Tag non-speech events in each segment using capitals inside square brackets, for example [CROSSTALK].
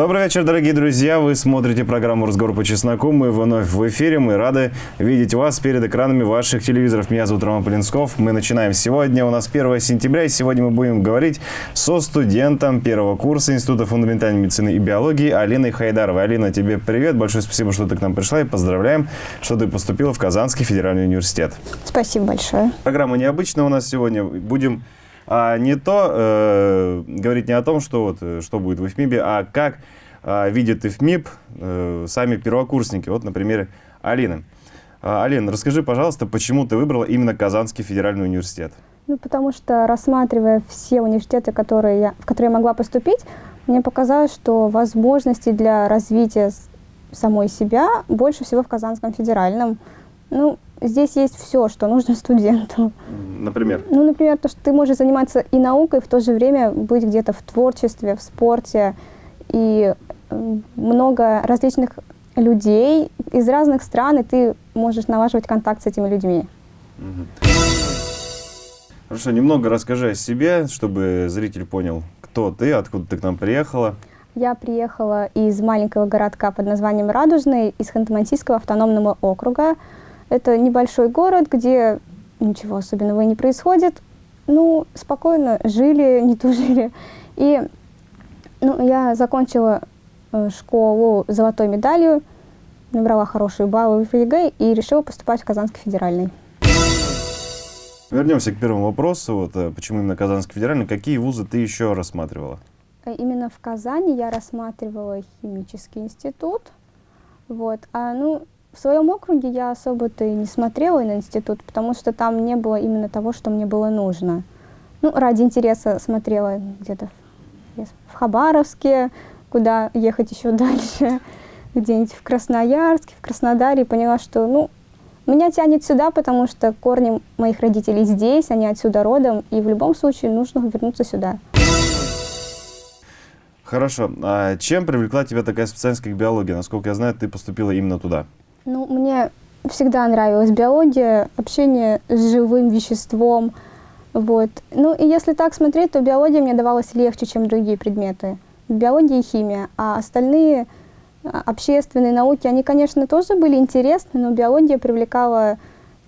Добрый вечер, дорогие друзья. Вы смотрите программу «Разговор по чесноку». Мы вновь в эфире. Мы рады видеть вас перед экранами ваших телевизоров. Меня зовут Роман Полинсков. Мы начинаем сегодня. У нас 1 сентября, и сегодня мы будем говорить со студентом первого курса Института фундаментальной медицины и биологии Алиной Хайдаровой. Алина, тебе привет. Большое спасибо, что ты к нам пришла. И поздравляем, что ты поступила в Казанский федеральный университет. Спасибо большое. Программа необычная у нас сегодня. Будем а не то э, говорить не о том, что, вот, э, что будет в ИФМИБе, а как э, видит ИФМИБ э, сами первокурсники. Вот, например, Алина. А, Алина, расскажи, пожалуйста, почему ты выбрала именно Казанский федеральный университет? Ну, потому что, рассматривая все университеты, которые я, в которые я могла поступить, мне показалось, что возможностей для развития самой себя больше всего в Казанском федеральном. Ну, здесь есть все, что нужно [LAUGHS] студенту. Например? Ну, например, то, что ты можешь заниматься и наукой, в то же время быть где-то в творчестве, в спорте. И много различных людей из разных стран, и ты можешь налаживать контакт с этими людьми. Хорошо, немного расскажи о себе, чтобы зритель понял, кто ты, откуда ты к нам приехала. Я приехала из маленького городка под названием Радужный, из Ханты-Мансийского автономного округа. Это небольшой город, где ничего особенного не происходит. Ну, спокойно жили, [LAUGHS] не тужили. И ну, я закончила э, школу золотой медалью, набрала хорошие баллы в ЕГЭ и решила поступать в Казанский федеральный. Вернемся к первому вопросу. Вот, э, почему именно Казанский федеральный? Какие вузы ты еще рассматривала? Э, именно в Казани я рассматривала химический институт. Вот. А, ну, в своем округе я особо-то и не смотрела на институт, потому что там не было именно того, что мне было нужно. Ну, ради интереса смотрела где-то в, Хабаровске, куда ехать еще дальше, [LAUGHS] где-нибудь в Красноярске, в Краснодаре, и поняла, что, ну, меня тянет сюда, потому что корни моих родителей здесь, они отсюда родом, и в любом случае нужно вернуться сюда. Хорошо. А чем привлекла тебя такая специальность, как биология? Насколько я знаю, ты поступила именно туда. Ну, мне всегда нравилась биология, общение с живым веществом. Вот. Ну, и если так смотреть, то биология мне давалась легче, чем другие предметы. Биология и химия. А остальные а, общественные науки, они, конечно, тоже были интересны, но биология привлекала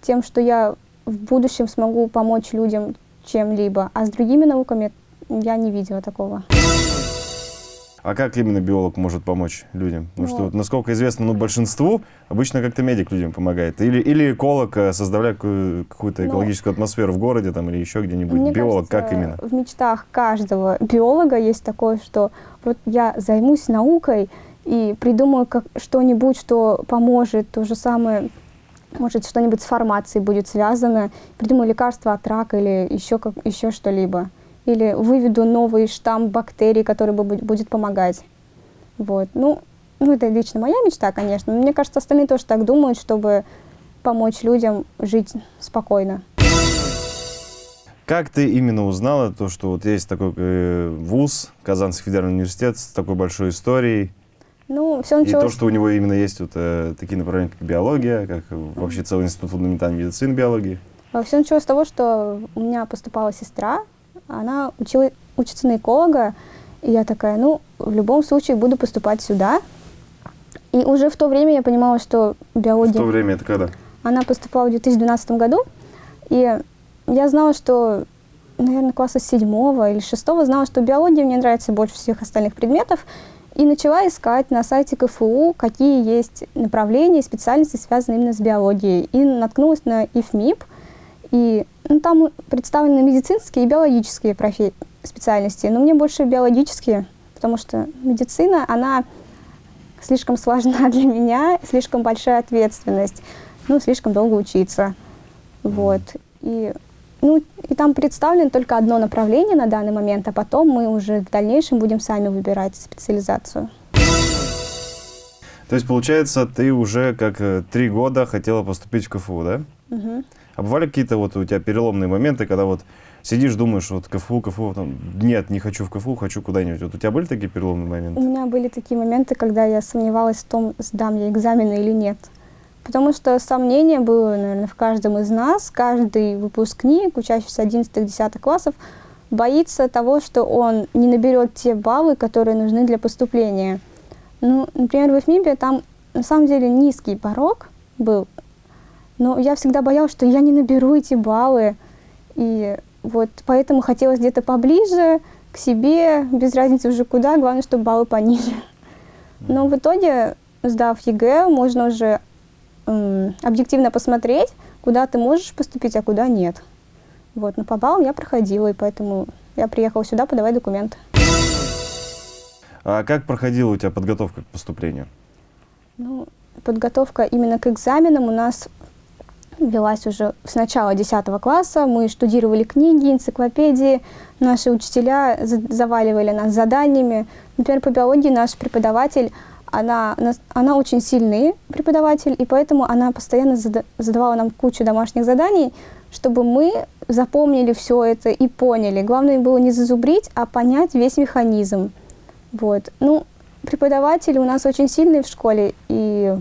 тем, что я в будущем смогу помочь людям чем-либо. А с другими науками я не видела такого. А как именно биолог может помочь людям? Потому ну, что, вот, насколько известно, ну, большинству обычно как-то медик людям помогает. Или, или эколог, э, создавая какую-то ну, экологическую ну, атмосферу в городе там, или еще где-нибудь. Биолог, кажется, как именно? В мечтах каждого биолога есть такое, что вот я займусь наукой и придумаю что-нибудь, что поможет. То же самое, может, что-нибудь с фармацией будет связано. Придумаю лекарство от рака или еще, как, еще что-либо или выведу новый штамм бактерий, который будет помогать. Вот. Ну, ну, это лично моя мечта, конечно. Но мне кажется, остальные тоже так думают, чтобы помочь людям жить спокойно. Как ты именно узнала то, что вот есть такой э, вуз, Казанский федеральный университет с такой большой историей? Ну, все началось... И то, что у него именно есть вот э, такие направления, как биология, как вообще целый институт фундаментальной медицины биологии? Все началось с того, что у меня поступала сестра, она учила, учится на эколога, и я такая, ну, в любом случае буду поступать сюда. И уже в то время я понимала, что биология... В то время это когда? Она поступала в 2012 году, и я знала, что, наверное, класса седьмого или шестого знала, что биология мне нравится больше всех остальных предметов, и начала искать на сайте КФУ, какие есть направления и специальности, связанные именно с биологией. И наткнулась на ИФМИП, и ну, там представлены медицинские и биологические специальности, но мне больше биологические, потому что медицина, она слишком сложна [LAUGHS] для меня, слишком большая ответственность, ну, слишком долго учиться. Вот. И, ну, и там представлено только одно направление на данный момент, а потом мы уже в дальнейшем будем сами выбирать специализацию. То есть, получается, ты уже как э, три года хотела поступить в КФУ, да? Угу. А бывали какие-то вот у тебя переломные моменты, когда вот сидишь, думаешь, вот КФУ, КФУ, там, нет, не хочу в КФУ, хочу куда-нибудь. Вот у тебя были такие переломные моменты? У меня были такие моменты, когда я сомневалась в том, сдам я экзамены или нет. Потому что сомнение было, наверное, в каждом из нас. Каждый выпускник, учащийся 11-10 классов, боится того, что он не наберет те баллы, которые нужны для поступления. Ну, например, в ФМИБе там на самом деле низкий порог был, но я всегда боялась, что я не наберу эти баллы, и вот поэтому хотелось где-то поближе к себе, без разницы уже куда, главное, чтобы баллы пониже. Но в итоге, сдав ЕГЭ, можно уже эм, объективно посмотреть, куда ты можешь поступить, а куда нет. Вот, но по баллам я проходила, и поэтому я приехала сюда подавать документы. А как проходила у тебя подготовка к поступлению? Ну, подготовка именно к экзаменам у нас велась уже с начала 10 класса. Мы штудировали книги, энциклопедии. Наши учителя заваливали нас заданиями. Например, по биологии наш преподаватель, она, она очень сильный преподаватель, и поэтому она постоянно задавала нам кучу домашних заданий, чтобы мы запомнили все это и поняли. Главное было не зазубрить, а понять весь механизм. Вот. Ну, преподаватели у нас очень сильные в школе, и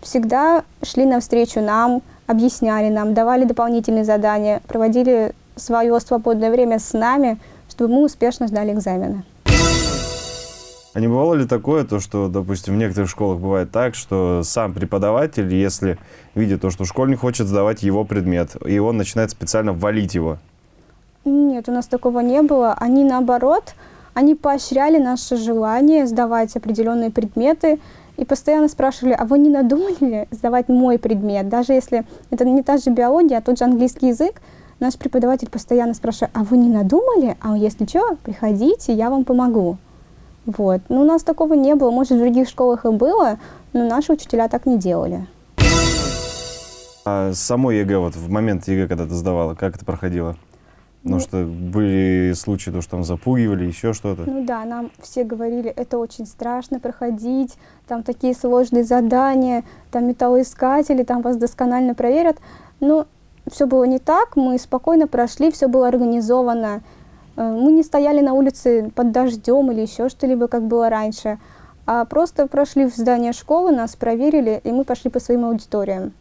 всегда шли навстречу нам, объясняли нам, давали дополнительные задания, проводили свое свободное время с нами, чтобы мы успешно сдали экзамены. А не бывало ли такое, то, что, допустим, в некоторых школах бывает так, что сам преподаватель, если видит то, что школьник хочет сдавать его предмет, и он начинает специально валить его? Нет, у нас такого не было. Они, наоборот, они поощряли наше желание сдавать определенные предметы и постоянно спрашивали, а вы не надумали ли сдавать мой предмет? Даже если это не та же биология, а тот же английский язык, наш преподаватель постоянно спрашивает, а вы не надумали? А если что, приходите, я вам помогу. Вот. Но у нас такого не было. Может, в других школах и было, но наши учителя так не делали. А само ЕГЭ, вот в момент ЕГЭ, когда ты сдавала, как это проходило? Потому ну, что были случаи, то, что там запугивали, еще что-то. Ну да, нам все говорили, это очень страшно проходить, там такие сложные задания, там металлоискатели, там вас досконально проверят. Но все было не так, мы спокойно прошли, все было организовано. Э, мы не стояли на улице под дождем или еще что-либо, как было раньше, а просто прошли в здание школы, нас проверили, и мы пошли по своим аудиториям.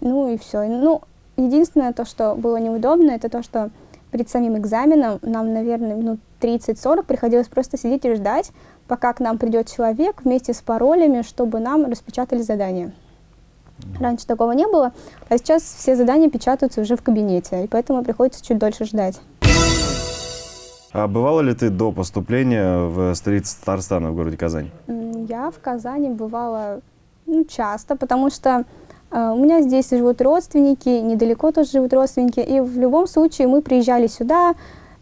Ну и все. Ну, единственное, то, что было неудобно, это то, что перед самим экзаменом нам, наверное, минут 30-40 приходилось просто сидеть и ждать, пока к нам придет человек вместе с паролями, чтобы нам распечатали задание. Раньше такого не было, а сейчас все задания печатаются уже в кабинете, и поэтому приходится чуть дольше ждать. А бывала ли ты до поступления в столицу Татарстана, в городе Казань? Я в Казани бывала ну, часто, потому что у меня здесь живут родственники, недалеко тоже живут родственники, и в любом случае мы приезжали сюда,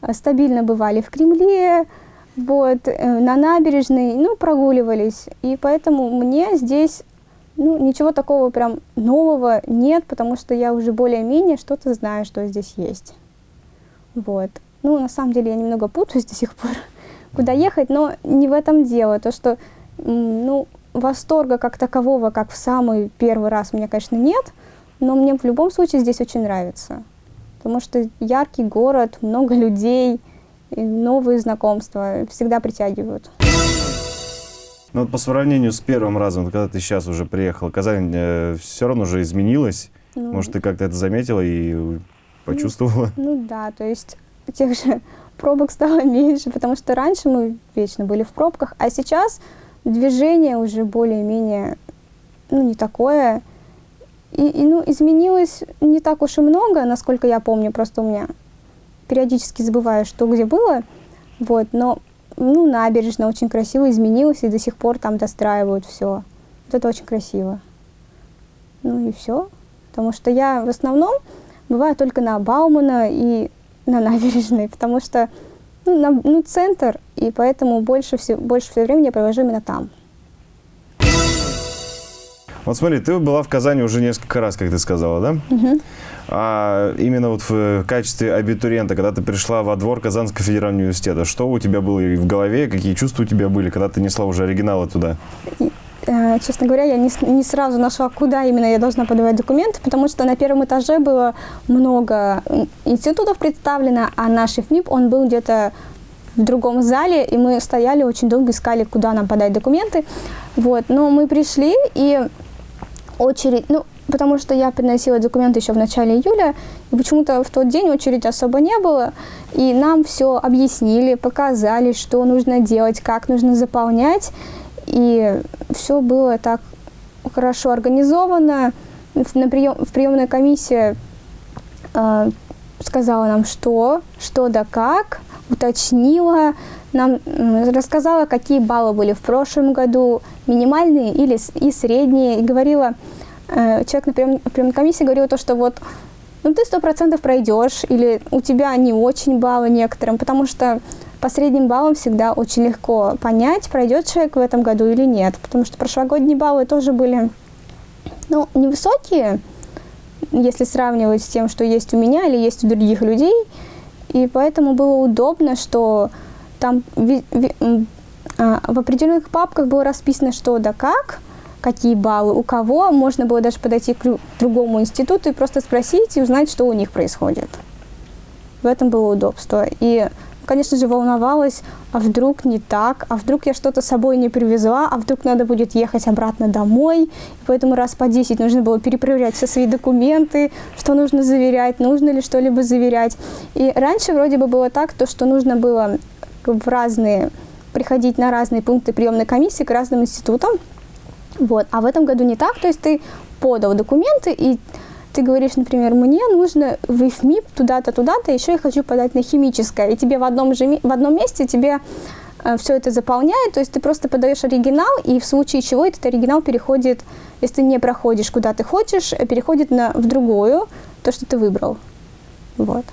э, стабильно бывали в Кремле, вот, э, на набережной, ну, прогуливались. И поэтому мне здесь ну, ничего такого прям нового нет, потому что я уже более-менее что-то знаю, что здесь есть. Вот. Ну, на самом деле, я немного путаюсь до сих пор, [LAUGHS] куда ехать, но не в этом дело. То, что, ну, восторга как такового, как в самый первый раз, у меня, конечно, нет, но мне в любом случае здесь очень нравится. Потому что яркий город, много людей, новые знакомства всегда притягивают. Ну вот по сравнению с первым разом, когда ты сейчас уже приехал, Казань э, все равно уже изменилась. Ну, Может, ты как-то это заметила и почувствовала? Ну, [LAUGHS] ну да, то есть тех же [LAUGHS] пробок стало [LAUGHS] меньше, потому что раньше мы вечно были в пробках, а сейчас движение уже более-менее, ну, не такое. И, и, ну, изменилось не так уж и много, насколько я помню, просто у меня периодически забываю, что где было, вот, но, ну, набережная очень красиво изменилась, и до сих пор там достраивают все. Вот это очень красиво. Ну и все. Потому что я в основном бываю только на Баумана и на набережной, [LAUGHS] потому что ну, на, ну, центр, и поэтому больше, все, больше всего времени я провожу именно там. Вот смотри, ты была в Казани уже несколько раз, как ты сказала, да? Угу. А именно вот в качестве абитуриента, когда ты пришла во двор Казанского федерального университета, что у тебя было в голове, какие чувства у тебя были, когда ты несла уже оригиналы туда? Э, честно говоря, я не, не сразу нашла, куда именно я должна подавать документы, потому что на первом этаже было много институтов представлено, а наш ФМИП, он был где-то в другом зале, и мы стояли, очень долго искали, куда нам подать документы. Вот. Но мы пришли, и очередь, ну, потому что я приносила документы еще в начале июля, и почему-то в тот день очереди особо не было, и нам все объяснили, показали, что нужно делать, как нужно заполнять, и все было так хорошо организовано. На прием, в приемной комиссии э, сказала нам, что, что да как, уточнила, нам рассказала, какие баллы были в прошлом году, минимальные или и средние, и говорила, э, человек на прием, приемной комиссии говорил то, что вот ну ты сто процентов пройдешь, или у тебя не очень баллы некоторым, потому что по средним баллам всегда очень легко понять, пройдет человек в этом году или нет, потому что прошлогодние баллы тоже были ну, невысокие, если сравнивать с тем, что есть у меня или есть у других людей, и поэтому было удобно, что там а, в определенных папках было расписано, что да как, какие баллы, у кого. Можно было даже подойти к другому институту и просто спросить и узнать, что у них происходит. В этом было удобство. И, конечно же, волновалась, а вдруг не так, а вдруг я что-то с собой не привезла, а вдруг надо будет ехать обратно домой. И поэтому раз по 10 нужно было перепроверять все свои документы, что нужно заверять, нужно ли что-либо заверять. И раньше вроде бы было так, то, что нужно было в разные, приходить на разные пункты приемной комиссии к разным институтам. Вот. А в этом году не так, то есть ты подал документы, и ты говоришь, например, мне нужно в ИФМИП туда-то, туда-то, еще я хочу подать на химическое, и тебе в одном, же, в одном месте тебе э, все это заполняет, то есть ты просто подаешь оригинал, и в случае чего этот оригинал переходит, если ты не проходишь куда ты хочешь, э, переходит на, в другую, то, что ты выбрал. Вот.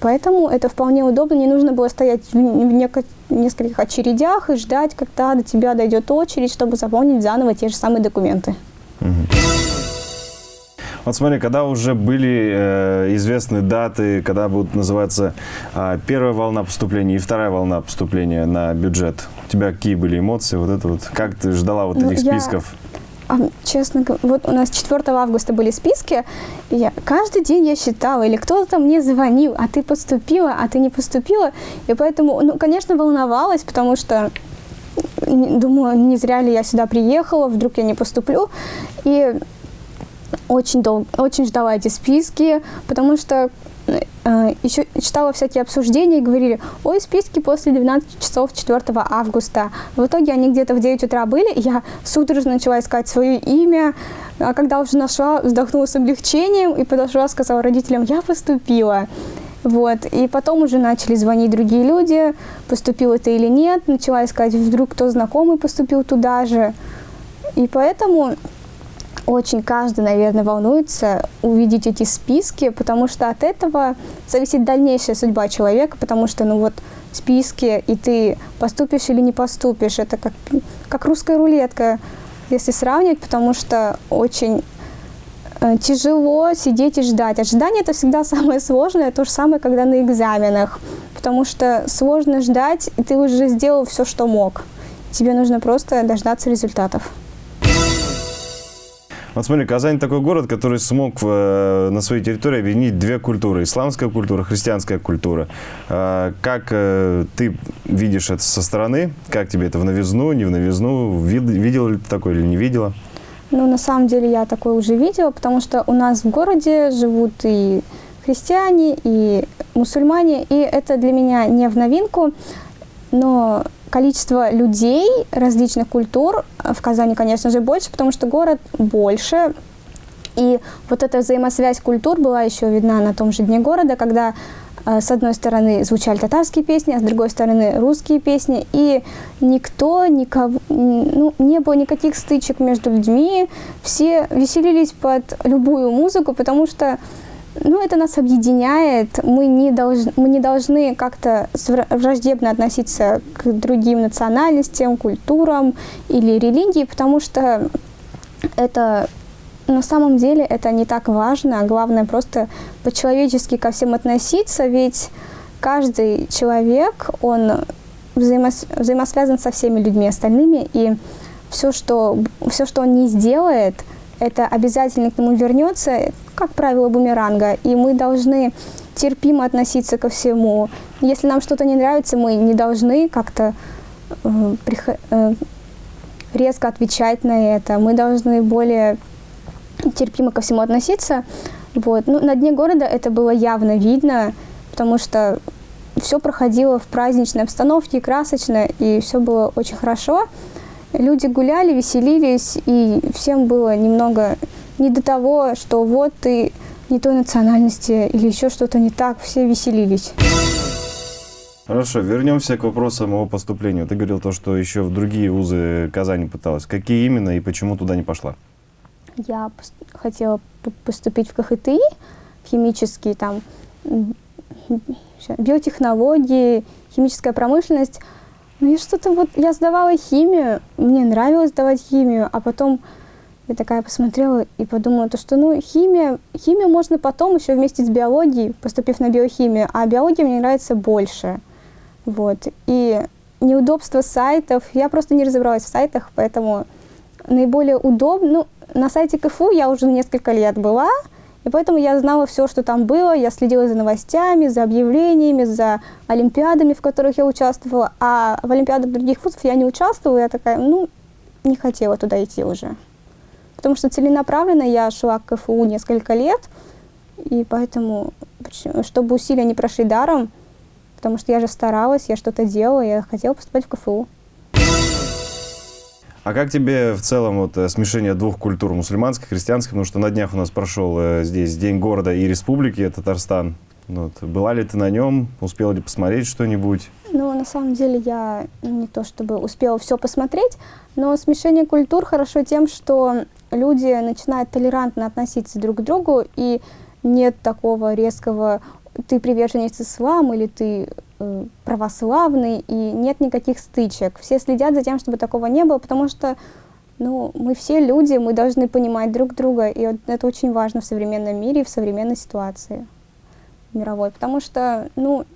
Поэтому это вполне удобно, не нужно было стоять в, в нескольких очередях и ждать, когда до тебя дойдет очередь, чтобы заполнить заново те же самые документы. Вот смотри, когда уже были э, известны даты, когда будут называться э, первая волна поступления и вторая волна поступления на бюджет, у тебя какие были эмоции, вот это вот, как ты ждала вот ну, этих я... списков? А, честно говоря, вот у нас 4 августа были списки, и я, каждый день я считала, или кто-то мне звонил, а ты поступила, а ты не поступила, и поэтому, ну, конечно, волновалась, потому что думаю, не зря ли я сюда приехала, вдруг я не поступлю, и очень долго, очень ждала эти списки, потому что э, еще читала всякие обсуждения и говорили, ой, списки после 12 часов 4 августа. В итоге они где-то в 9 утра были, и я судорожно начала искать свое имя, а когда уже нашла, вздохнула с облегчением и подошла, сказала родителям, я поступила. Вот. И потом уже начали звонить другие люди, поступил это или нет, начала искать, вдруг кто знакомый поступил туда же. И поэтому очень каждый, наверное, волнуется увидеть эти списки, потому что от этого зависит дальнейшая судьба человека, потому что, ну вот, списки, и ты поступишь или не поступишь, это как, как русская рулетка, если сравнивать, потому что очень э, тяжело сидеть и ждать. Ожидание – это всегда [LAUGHS] самое сложное, то же самое, когда на экзаменах, потому что сложно ждать, и ты уже сделал все, что мог. Тебе нужно просто дождаться результатов. Вот смотри, Казань такой город, который смог э, на своей территории объединить две культуры. Исламская культура, христианская культура. Э, как э, ты видишь это со стороны? Как тебе это в новизну, не в новизну? Вид, видела ли ты такое или не видела? Ну, на самом деле я такое уже видела, потому что у нас в городе живут и христиане, и мусульмане, и это для меня не в новинку, но количество людей различных культур в Казани, конечно же, больше, потому что город больше. И вот эта взаимосвязь культур была еще видна на том же дне города, когда э, с одной стороны звучали татарские песни, а с другой стороны русские песни, и никто, никого, ну, не было никаких стычек между людьми, все веселились под любую музыку, потому что ну, это нас объединяет. Мы не, долж, мы не должны как-то враждебно относиться к другим национальностям, культурам или религии, потому что это на самом деле это не так важно. Главное просто по-человечески ко всем относиться, ведь каждый человек, он взаимос, взаимосвязан со всеми людьми остальными, и все, что, все, что он не сделает, это обязательно к нему вернется, как правило, бумеранга, и мы должны терпимо относиться ко всему. Если нам что-то не нравится, мы не должны как-то э, э, резко отвечать на это. Мы должны более терпимо ко всему относиться. Вот. Ну, на дне города это было явно видно, потому что все проходило в праздничной обстановке, красочно, и все было очень хорошо. Люди гуляли, веселились, и всем было немного не до того, что вот ты не той национальности или еще что-то не так, все веселились. Хорошо, вернемся к вопросам о поступлении. Ты говорил то, что еще в другие вузы Казани пыталась. Какие именно и почему туда не пошла? Я хотела поступить в КХТИ, в химический, там, биотехнологии, химическая промышленность. Ну, я что-то вот, я сдавала химию, мне нравилось сдавать химию, а потом я такая посмотрела и подумала, то, что ну, химия, химию можно потом еще вместе с биологией, поступив на биохимию, а биология мне нравится больше. Вот. И неудобство сайтов, я просто не разобралась в сайтах, поэтому наиболее удобно, ну, на сайте КФУ я уже несколько лет была, и поэтому я знала все, что там было, я следила за новостями, за объявлениями, за олимпиадами, в которых я участвовала, а в олимпиадах других вузов я не участвовала, я такая, ну, не хотела туда идти уже. Потому что целенаправленно я шла к КФУ несколько лет, и поэтому, чтобы усилия не прошли даром, потому что я же старалась, я что-то делала, я хотела поступать в КФУ. А как тебе в целом вот э, смешение двух культур, мусульманской, христианской, потому что на днях у нас прошел э, здесь День города и республики, Татарстан. Вот. Была ли ты на нем? Успела ли посмотреть что-нибудь? Ну, на самом деле, я не то чтобы успела все посмотреть, но смешение культур хорошо тем, что люди начинают толерантно относиться друг к другу, и нет такого резкого «ты приверженец ислама» или «ты э, православный», и нет никаких стычек. Все следят за тем, чтобы такого не было, потому что ну, мы все люди, мы должны понимать друг друга, и вот это очень важно в современном мире и в современной ситуации мировой, потому что, ну,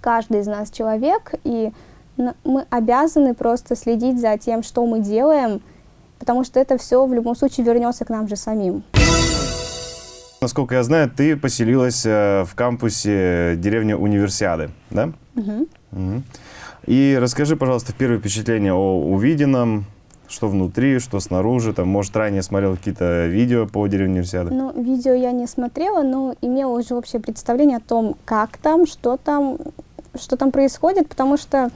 каждый из нас человек, и мы обязаны просто следить за тем, что мы делаем, потому что это все в любом случае вернется к нам же самим. Насколько я знаю, ты поселилась э, в кампусе деревни Универсиады, да? Угу. Угу. И расскажи, пожалуйста, первые впечатления о увиденном, что внутри, что снаружи, там, может, ранее смотрел какие-то видео по деревне Универсиады? Ну, видео я не смотрела, но имела уже общее представление о том, как там, что там, что там происходит, потому что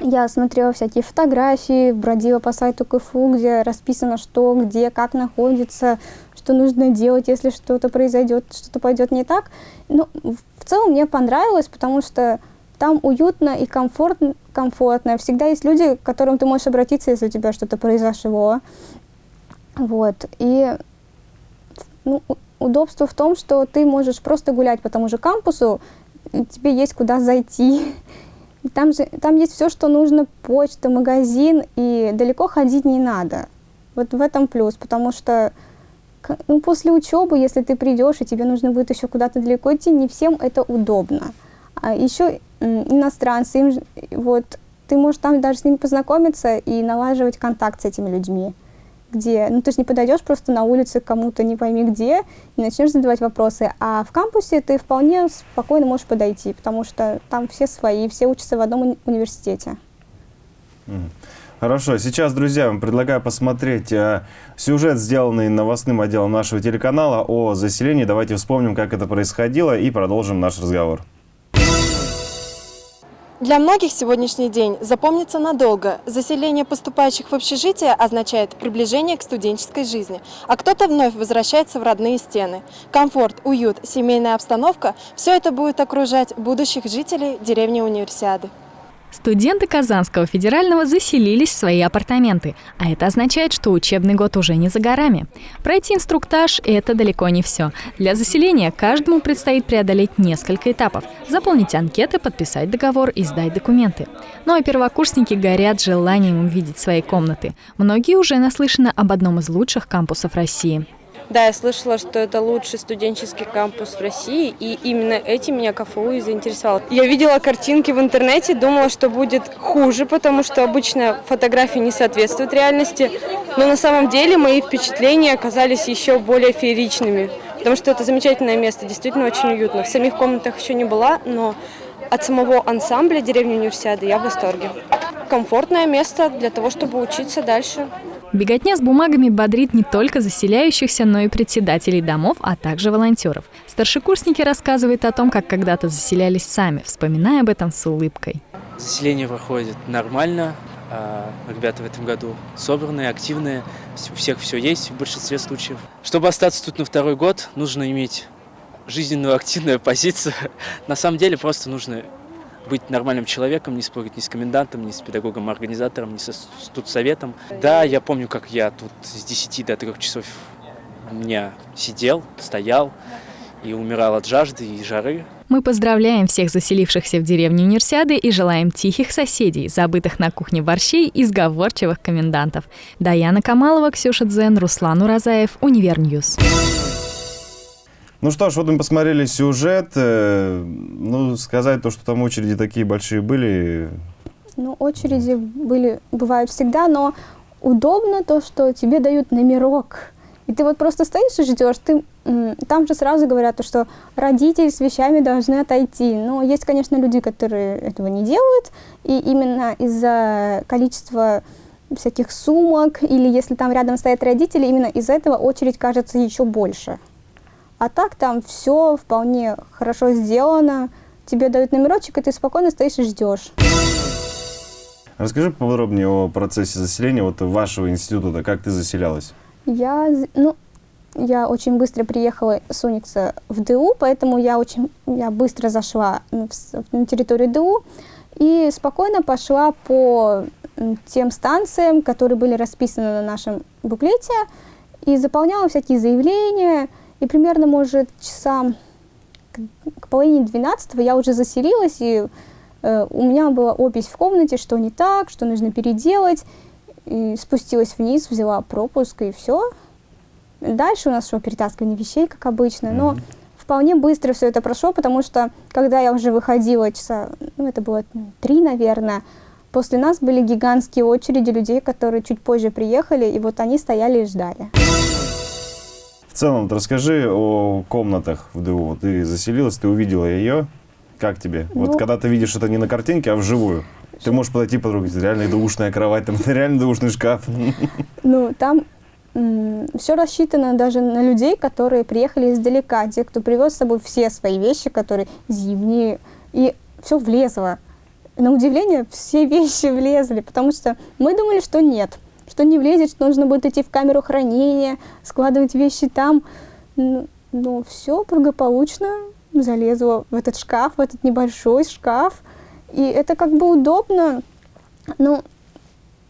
я смотрела всякие фотографии, бродила по сайту КФУ, где расписано, что, где, как находится, что нужно делать, если что-то произойдет, что-то пойдет не так. Ну, в целом мне понравилось, потому что там уютно и комфортно, комфортно. Всегда есть люди, к которым ты можешь обратиться, если у тебя что-то произошло. Вот. И ну, удобство в том, что ты можешь просто гулять по тому же кампусу, тебе есть куда зайти. [LAUGHS] Там, же, там есть все, что нужно, почта, магазин, и далеко ходить не надо. Вот в этом плюс, потому что ну, после учебы, если ты придешь, и тебе нужно будет еще куда-то далеко идти, не всем это удобно. А еще иностранцы, им, вот, ты можешь там даже с ними познакомиться и налаживать контакт с этими людьми где, ну ты же не подойдешь просто на улице кому-то не пойми где и начнешь задавать вопросы, а в кампусе ты вполне спокойно можешь подойти, потому что там все свои, все учатся в одном уни университете. Хорошо, сейчас, друзья, вам предлагаю посмотреть э, сюжет, сделанный новостным отделом нашего телеканала о заселении. Давайте вспомним, как это происходило и продолжим наш разговор. Для многих сегодняшний день запомнится надолго. Заселение поступающих в общежитие означает приближение к студенческой жизни, а кто-то вновь возвращается в родные стены. Комфорт, уют, семейная обстановка – все это будет окружать будущих жителей деревни Универсиады. Студенты Казанского федерального заселились в свои апартаменты, а это означает, что учебный год уже не за горами. Пройти инструктаж – это далеко не все. Для заселения каждому предстоит преодолеть несколько этапов – заполнить анкеты, подписать договор и сдать документы. Ну а первокурсники горят желанием увидеть свои комнаты. Многие уже наслышаны об одном из лучших кампусов России – да, я слышала, что это лучший студенческий кампус в России, и именно этим меня КФУ и заинтересовал. Я видела картинки в интернете, думала, что будет хуже, потому что обычно фотографии не соответствуют реальности, но на самом деле мои впечатления оказались еще более фееричными, потому что это замечательное место, действительно очень уютно. В самих комнатах еще не была, но от самого ансамбля деревни Универсиады я в восторге. Комфортное место для того, чтобы учиться дальше. Беготня с бумагами бодрит не только заселяющихся, но и председателей домов, а также волонтеров. Старшекурсники рассказывают о том, как когда-то заселялись сами, вспоминая об этом с улыбкой. Заселение проходит нормально. а, Ребята в этом году собранные, активные. У всех все есть в большинстве случаев. Чтобы остаться тут на второй год, нужно иметь жизненную активную позицию. [LAUGHS] На самом деле просто нужно быть нормальным человеком, не спорить ни с комендантом, ни с педагогом-организатором, ни со студсоветом. Да, я помню, как я тут с 10 до 3 часов дня сидел, стоял и умирал от жажды и жары. Мы поздравляем всех заселившихся в деревню Универсиады и желаем тихих соседей, забытых на кухне борщей и сговорчивых комендантов. Даяна Камалова, Ксюша Дзен, Руслан Уразаев, Универньюз. Ну что ж, вот мы посмотрели сюжет. Э, Ну, сказать то, что там очереди такие большие были, Ну, очереди были, бывают всегда, но удобно то, что тебе дают номерок. И ты вот просто стоишь и ждешь. Ты, там же сразу говорят, то, что родители с вещами должны отойти. Но есть, конечно, люди, которые этого не делают. И именно из-за количества всяких сумок, или если там рядом стоят родители, именно из-за этого очередь кажется еще больше. А так там все вполне хорошо сделано. Тебе дают номерочек, и ты спокойно стоишь и ждешь. Расскажи поподробнее о процессе заселения вот вашего института, как ты заселялась? Я, ну, я очень быстро приехала с Уникса в ДУ, поэтому я очень, я быстро зашла на территорию ДУ и спокойно пошла по тем станциям, которые были расписаны на нашем буклете, и заполняла всякие заявления, и примерно, может, часам к, к половине двенадцатого я уже заселилась, и э, у меня была опись в комнате, что не так, что нужно переделать, и спустилась вниз, взяла пропуск и все. Дальше у нас шло перетаскивание вещей, как обычно, но вполне быстро все это прошло, потому что когда я уже выходила часа, ну это было три, наверное, после нас были гигантские очереди людей, которые чуть позже приехали, и вот они стояли и ждали. Целом, вот расскажи о комнатах в ДУ. Вот Ты заселилась, ты увидела ее. Как тебе? Вот Ну- когда ты видишь это не на картинке, а вживую. Ты можешь подойти подруге, реально душная кровать, там [LAUGHS] реально душный шкаф. Ну, там все рассчитано даже на людей, которые приехали издалека, те, кто привез с собой все свои вещи, которые зимние, и все влезло. На удивление, все [LAUGHS] вещи влезли, потому что мы думали, что нет, что не влезет, что нужно будет идти в камеру хранения, складывать вещи там. Ну, но все благополучно залезло в этот шкаф, в этот небольшой шкаф. И это как бы удобно. Ну,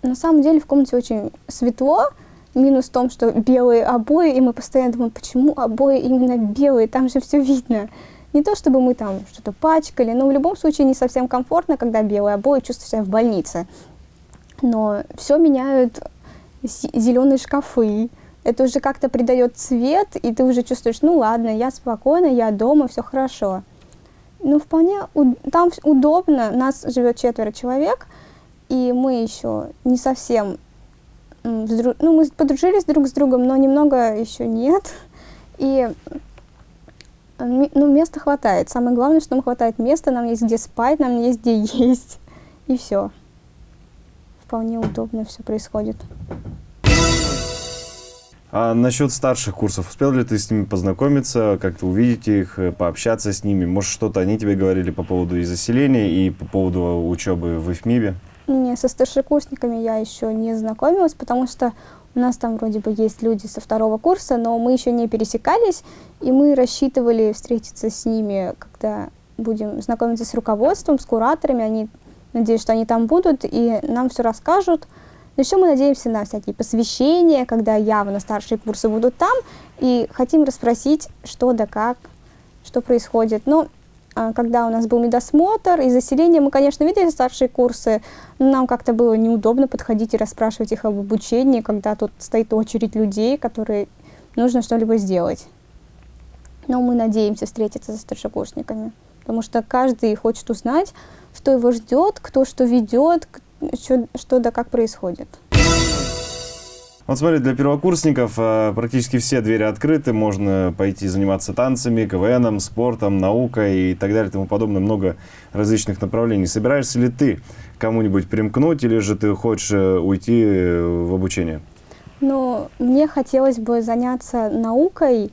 на самом деле в комнате очень светло. Минус в том, что белые обои, и мы постоянно думаем, почему обои именно белые, там же все видно. Не то, чтобы мы там что-то пачкали, но в любом случае не совсем комфортно, когда белые обои, чувствуешь себя в больнице. Но все меняют зеленые шкафы. Это уже как-то придает цвет, и ты уже чувствуешь, ну ладно, я спокойна, я дома, все хорошо. Ну, вполне там удобно. Нас живет четверо человек, и мы еще не совсем ну, мы подружились друг с другом, но немного еще нет. И ну, места хватает. Самое главное, что нам хватает места, нам есть где спать, нам есть где есть. И все. Вполне удобно все происходит. А насчет старших курсов, успел ли ты с ними познакомиться, как-то увидеть их, э, пообщаться с ними? Может, что-то они тебе говорили по поводу и заселения, и по поводу учебы в ИФМИБе? Не, со старшекурсниками я еще не знакомилась, потому что у нас там вроде бы есть люди со второго курса, но мы еще не пересекались, и мы рассчитывали встретиться с ними, когда будем знакомиться с руководством, с кураторами. Они, надеюсь, что они там будут и нам все расскажут. Но еще мы надеемся на всякие посвящения, когда явно старшие курсы будут там, и хотим расспросить, что да как, что происходит. Но а, когда у нас был медосмотр и заселение, мы, конечно, видели старшие курсы, но нам как-то было неудобно подходить и расспрашивать их об обучении, когда тут стоит очередь людей, которые нужно что-либо сделать. Но мы надеемся встретиться со старшекурсниками, потому что каждый хочет узнать, что его ждет, кто что ведет, что, что да как происходит. Вот смотри, для первокурсников э, практически все двери открыты, можно пойти заниматься танцами, КВНом, спортом, наукой и так далее и тому подобное, много различных направлений. Собираешься ли ты кому-нибудь примкнуть или же ты хочешь э, уйти э, в обучение? Но мне хотелось бы заняться наукой,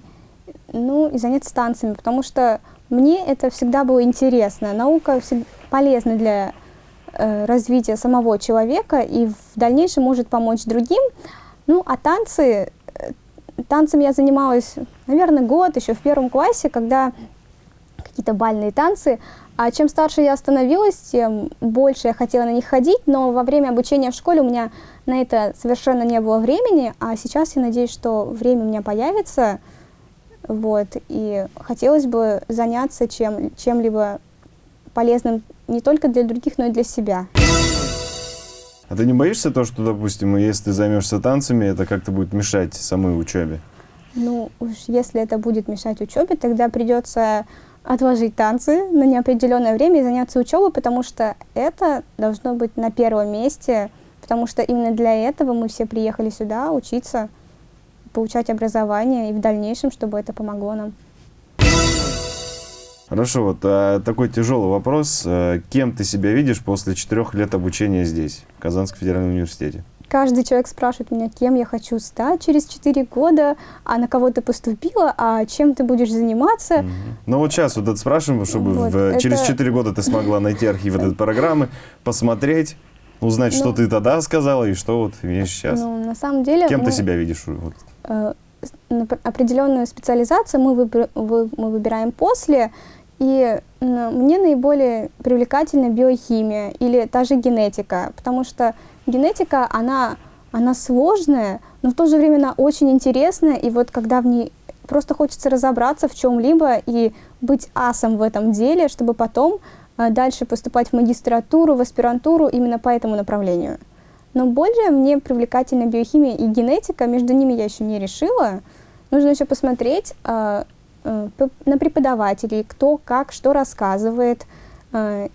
ну и заняться танцами, потому что мне это всегда было интересно. Наука всег- полезна для э, развития самого человека и в дальнейшем может помочь другим. Ну, а танцы, э, танцами я занималась, наверное, год еще в первом классе, когда какие-то бальные танцы. А чем старше я становилась, тем больше я хотела на них ходить, но во время обучения в школе у меня на это совершенно не было времени, а сейчас я надеюсь, что время у меня появится, вот, и хотелось бы заняться чем, чем-либо полезным не только для других, но и для себя. А ты не боишься то, что, допустим, если ты займешься танцами, это как-то будет мешать самой учебе? Ну, уж если это будет мешать учебе, тогда придется отложить танцы на неопределенное время и заняться учебой, потому что это должно быть на первом месте, потому что именно для этого мы все приехали сюда учиться, получать образование и в дальнейшем, чтобы это помогло нам. Хорошо, вот а, такой тяжелый вопрос. А, Кем ты себя видишь после четырех лет обучения здесь, в Казанском федеральном университете? Каждый человек спрашивает меня, кем я хочу стать через 4 года, а на кого ты поступила, а чем ты будешь заниматься. Мгм. Ну вот сейчас вот это спрашиваем, чтобы Вот, в- это- через 4 года ты смогла найти архив этой программы, посмотреть, узнать, что Ну, ты тогда сказала и что вот имеешь сейчас. Ну, на самом деле... Кем ты мы- себя видишь? Вот. э, определенную специализацию мы, выбр- вы- мы выбираем после, и мне наиболее привлекательна биохимия или та же генетика, потому что генетика, она, она сложная, но в то же время она очень интересная, и вот когда в ней просто хочется разобраться в чем-либо и быть асом в этом деле, чтобы потом э, дальше поступать в магистратуру, в аспирантуру именно по этому направлению. Но более мне привлекательна биохимия и генетика, между ними я еще не решила. Нужно еще посмотреть э, э, на преподавателей, кто как, что рассказывает, э,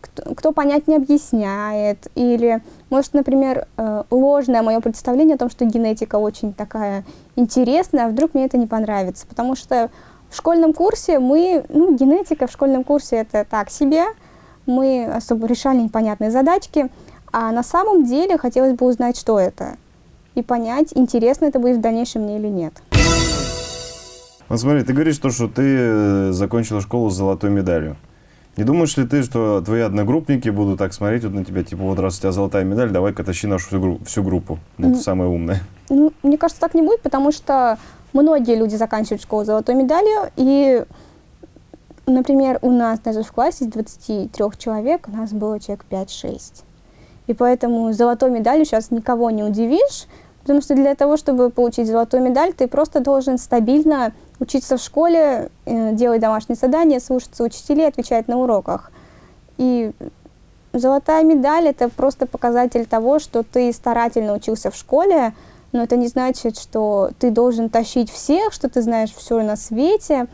кто, кто понять не объясняет, или, может, например, э, ложное мое представление о том, что генетика очень такая интересная, а вдруг мне это не понравится, потому что в школьном курсе мы, ну, генетика в школьном курсе это так себе, мы особо решали непонятные задачки, а на самом деле хотелось бы узнать, что это, и понять, интересно это будет в дальнейшем мне или нет. Вот смотри, ты говоришь то, что ты э, закончила школу с золотой медалью. Не думаешь ли ты, что твои одногруппники будут так смотреть вот на тебя, типа, вот раз у тебя золотая медаль, давай-ка тащи нашу всю, гру- всю группу, ну, ты самая умная. Ну, мне кажется, так не будет, потому что многие люди заканчивают школу с золотой медалью, и, например, у нас даже в классе из 23 человек у нас было человек 5-6. И поэтому золотой медалью сейчас никого не удивишь, потому что для того, чтобы получить золотую медаль, ты просто должен стабильно учиться в школе, э, делать домашние задания, слушаться учителей, отвечать на уроках. И золотая медаль – это просто показатель того, что ты старательно учился в школе, но это не значит, что ты должен тащить всех, что ты знаешь все на свете,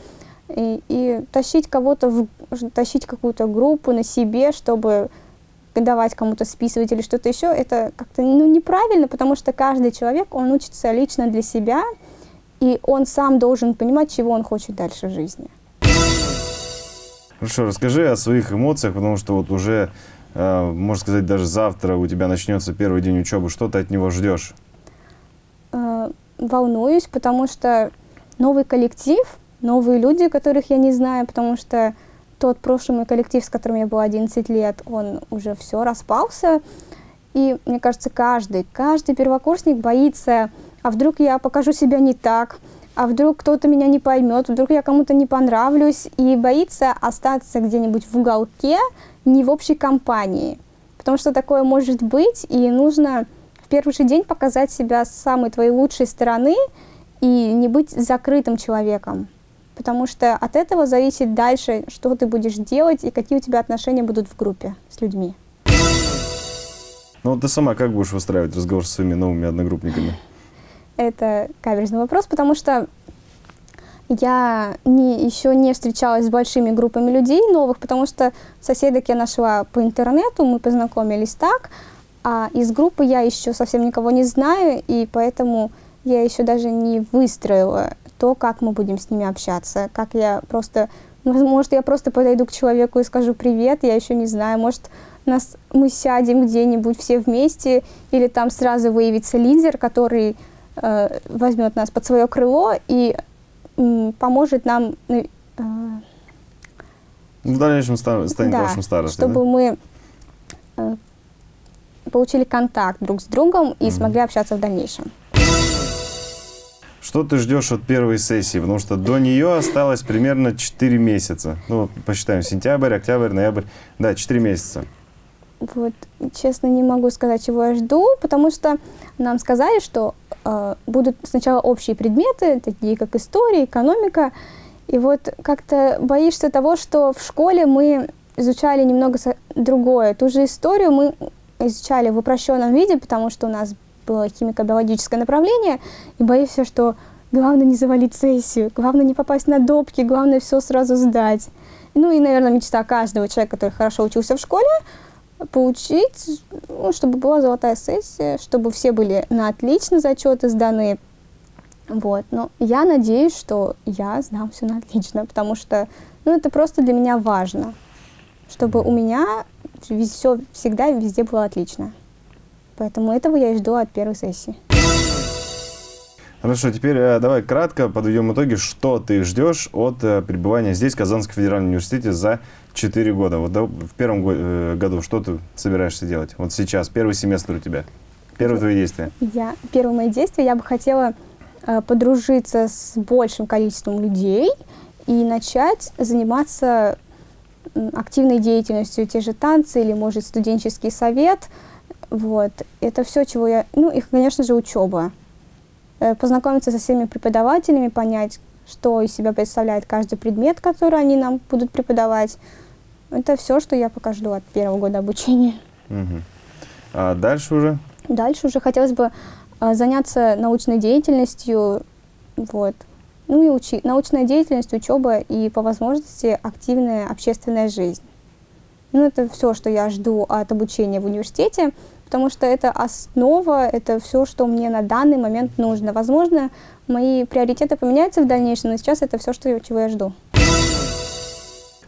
и, и тащить кого-то, тащить какую-то группу на себе, чтобы давать кому-то списывать или что-то еще, это как-то ну, неправильно, потому что каждый человек, он учится лично для себя, и он сам должен понимать, чего он хочет дальше в жизни. Хорошо, расскажи о своих эмоциях, потому что вот уже, э, можно сказать, даже завтра у тебя начнется первый день учебы. Что ты от него ждешь? э, волнуюсь, потому что новый коллектив, новые люди, которых я не знаю, потому что тот прошлый мой коллектив, с которым я была 11 лет, он уже все распался. И мне кажется, каждый, каждый первокурсник боится, а вдруг я покажу себя не так, а вдруг кто-то меня не поймет, вдруг я кому-то не понравлюсь, и боится остаться где-нибудь в уголке, не в общей компании. Потому что такое может быть, и нужно в первый же день показать себя с самой твоей лучшей стороны и не быть закрытым человеком. Потому что от этого зависит дальше, что ты будешь делать и какие у тебя отношения будут в группе с людьми. Ну, вот ты сама как будешь выстраивать разговор со своими новыми одногруппниками? Это каверзный вопрос, потому что я не, еще не встречалась с большими группами людей новых, потому что соседок я нашла по интернету, мы познакомились так, а из группы я еще совсем никого не знаю, и поэтому я еще даже не выстроила то, как мы будем с ними общаться, как я просто, может, я просто подойду к человеку и скажу привет, я еще не знаю, может, нас, мы сядем где-нибудь все вместе, или там сразу выявится лидер, который э, возьмет нас под свое крыло и м, поможет нам э, В дальнейшем ста- станет да, вашим старостой, чтобы да? мы э, получили контакт друг с другом и смогли общаться в дальнейшем. Что ты ждешь от первой сессии? Потому что до нее осталось примерно 4 месяца. Ну, посчитаем, сентябрь, октябрь, ноябрь. Да, 4 месяца. Вот, честно, не могу сказать, чего я жду, потому что нам сказали, что э, будут сначала общие предметы, такие как история, экономика, и вот как-то боишься того, что в школе мы изучали немного другое. Ту же историю мы изучали в упрощенном виде, потому что у нас было химико-биологическое направление, и боишься, что главное не завалить сессию, главное не попасть на допки, главное все сразу сдать. Ну и, наверное, мечта каждого человека, который хорошо учился в школе, получить, ну, чтобы была золотая сессия, чтобы все были на отлично зачеты сданы. Вот. Но я надеюсь, что я сдам все на отлично, потому что ну, это просто для меня важно, чтобы у меня все всегда везде было отлично. Поэтому этого я и жду от первой сессии. Хорошо, теперь э, давай кратко подведем итоги, что ты ждешь от э, пребывания здесь, в Казанском федеральном университете, за 4 года. Вот да, в первом го- э, году что ты собираешься делать? Вот сейчас, первый семестр у тебя. Первые твои действия. Я, первые мои действия, я бы хотела э, подружиться с большим количеством людей и начать заниматься активной деятельностью, те же танцы или, может, студенческий совет. Вот. Это все, чего я... Ну, и, конечно же, учеба. Э, Познакомиться со всеми преподавателями, понять, что из себя представляет каждый предмет, который они нам будут преподавать. Это все, что я пока жду от первого года обучения. Мгм. А дальше уже? Дальше уже хотелось бы а, заняться научной деятельностью, вот. Ну и учи, научная деятельность, учеба и по возможности активная общественная жизнь. Ну это все, что я жду от обучения в университете, потому что это основа, это все, что мне на данный момент нужно. Возможно, мои приоритеты поменяются в дальнейшем, но сейчас это все, что, чего я жду.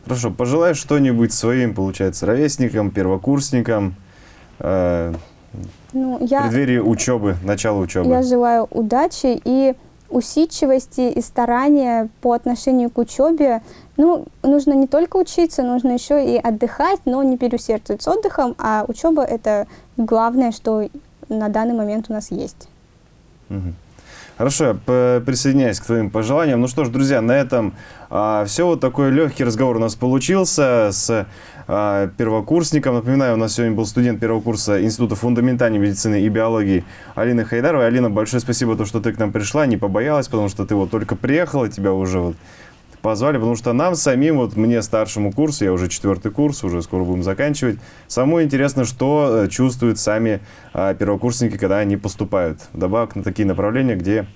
Хорошо, пожелай что-нибудь своим, получается, ровесникам, первокурсникам, э, Ну, в я... преддверии учебы, начала учебы. Я желаю удачи и усидчивости и старания по отношению к учебе. Ну, нужно не только учиться, нужно еще и отдыхать, но не переусердствовать с отдыхом, а учеба – это главное, что на данный момент у нас есть. Мгм. Хорошо, присоединяюсь к твоим пожеланиям. Ну что ж, друзья, на этом все. Вот такой легкий разговор у нас получился с а, первокурсником. Напоминаю, у нас сегодня был студент первого курса Института фундаментальной медицины и биологии Алина Хайдарова. Алина, большое спасибо, то, что ты к нам пришла, не побоялась, потому что ты вот только приехала, тебя уже вот позвали, потому что нам самим, вот мне старшему курсу, я уже четвертый курс, уже скоро будем заканчивать, самому интересно, что э, чувствуют сами а, первокурсники, когда они поступают. Добавок на такие направления, где,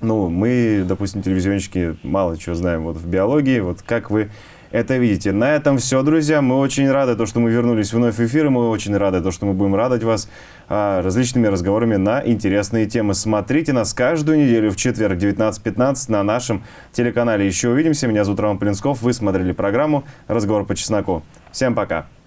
ну, мы, допустим, телевизионщики, мало чего знаем вот в биологии, вот как вы это видите. На этом все, друзья. Мы очень рады, то, что мы вернулись вновь в эфир, и мы очень рады, то, что мы будем радовать вас а, различными разговорами на интересные темы. Смотрите нас каждую неделю в четверг 19.15 на нашем телеканале. Еще увидимся. Меня зовут Роман Полинсков. Вы смотрели программу «Разговор по чесноку». Всем пока.